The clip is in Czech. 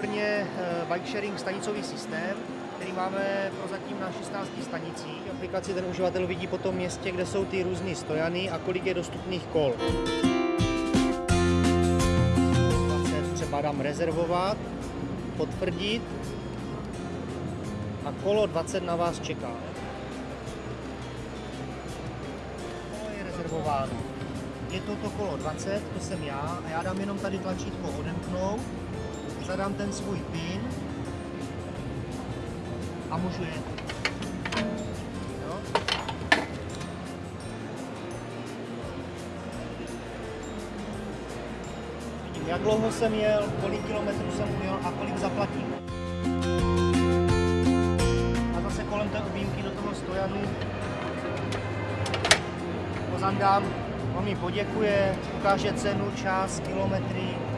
Brně eh, bike sharing stanicový systém, který máme prozatím na 16 stanicích. V aplikaci ten uživatel vidí po tom městě, kde jsou ty různé stojany a kolik je dostupných kol. 20 třeba dám rezervovat, potvrdit a kolo 20 na vás čeká. Je rezervováno. Je to to kolo 20, to jsem já a já dám jenom tady tlačítko odemknout zadám ten svůj PIN a můžu jet. Vidím, jak dlouho jsem jel, kolik kilometrů jsem ujel a kolik zaplatím. A zase kolem té objímky do toho stojanu pozandám, on mi poděkuje, ukáže cenu, čas, kilometry,